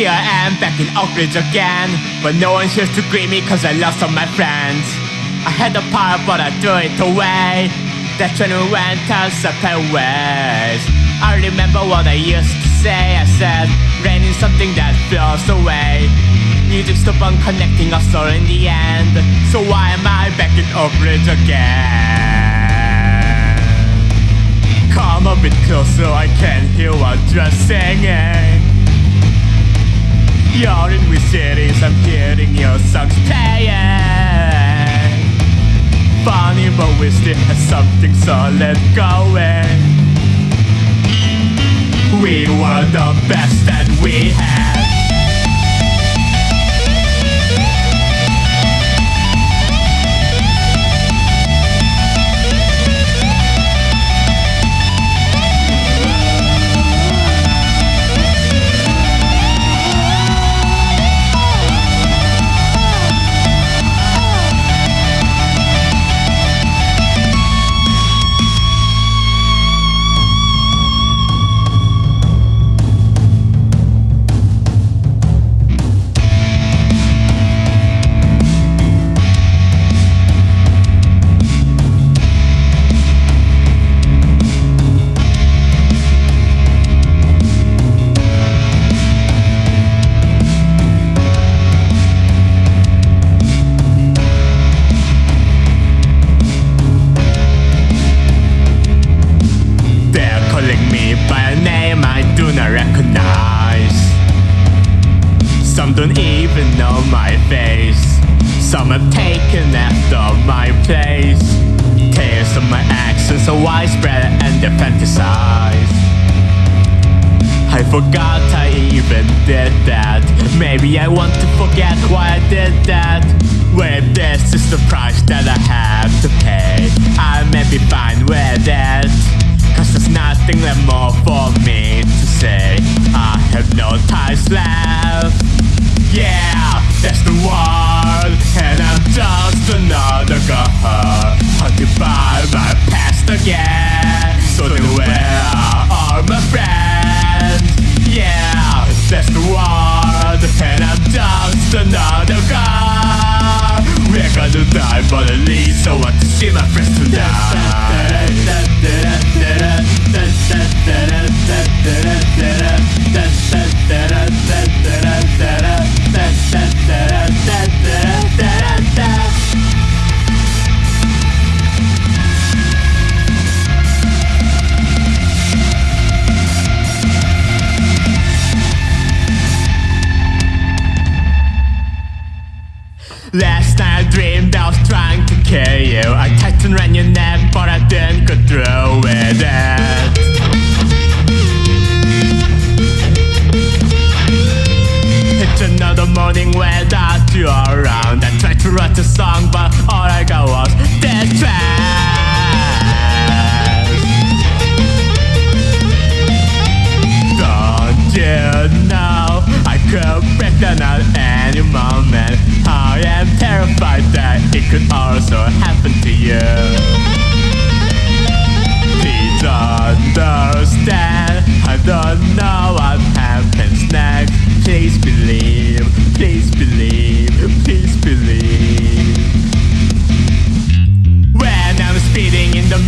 Here I am back in Oakridge again. But no one here to greet me cause I lost all my friends. I had a power but I threw it away. That when we went our separate ways. I remember what I used to say. I said rain is something that flows away. Music stop on connecting us all in the end. So why am I back in Oakridge again? Come a bit closer, I can hear what you're singing You're in with cities, I'm hearing your songs playing Funny, but we still have something solid going. We were the best that we had Some have taken after my place. Tales of my actions are widespread and they fantasize. I forgot I even did that. Maybe I want to forget why I did that. Well, this is the price that I have to pay. I may be fine with it. Cause there's nothing left more for me to say. I have no ties left. Yeah, that's the world. And Last night I dreamed I was trying to kill you. I tightened around your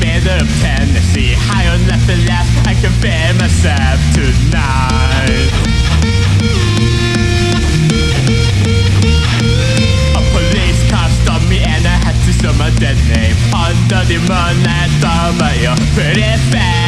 middle of Tennessee. High on left and left, I can feel myself tonight. A police car stopped me and I had to show my dead name. Under the moonlight, about your pretty face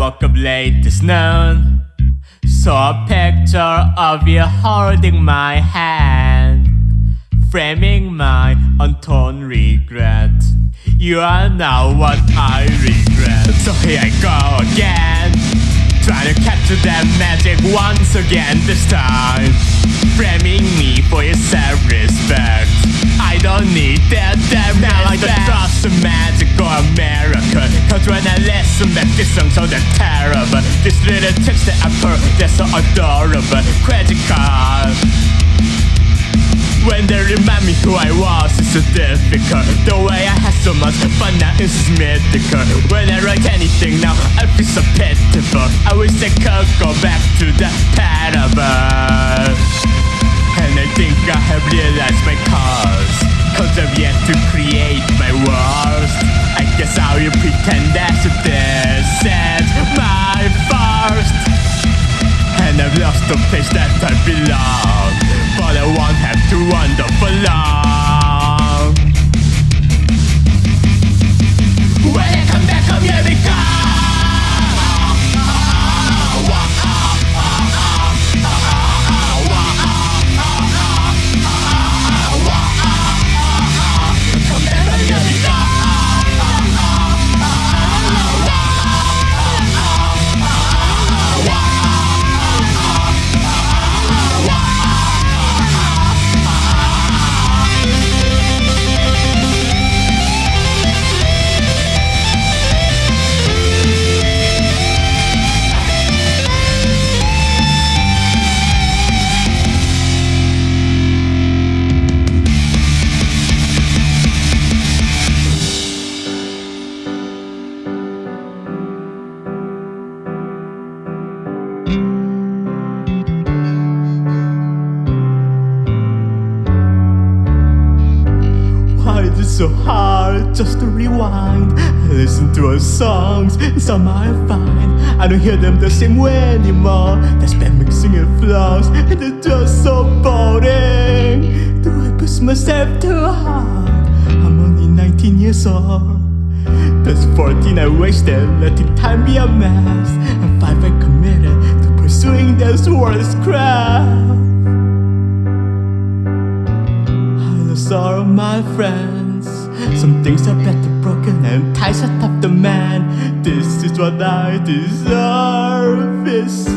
woke up late this noon. Saw a picture of you holding my hand, framing my untold regret. You are now what I regret. So here I go again, trying to capture that magic once again. This time, framing me for your self-respect. I don't need that damn now like the trust of magic or This song so damn terrible. This little text that I put, they're so adorable. Credit card. When they remind me who I was, it's so difficult. The way I had so much fun now is mythical. When I write anything now, I feel so pitiful. I wish I could go back to the parable. And I think I have realized my cause. Cause I've yet to create. I will pretend that this is my first. And I've lost the place that I belong But I won't have to wander for long so hard just to rewind? Listen to our songs, some I find I don't hear them the same way anymore. There's bad mixing and flaws, and they're just so boring. Do I push myself too hard? I'm only 19 years old. That's 14 I wasted, letting time be a mess. And 5 I committed to pursuing this world's craft. I lost all of my friends. Some things are better broken and ties are tough to mend. This is what I deserve. Is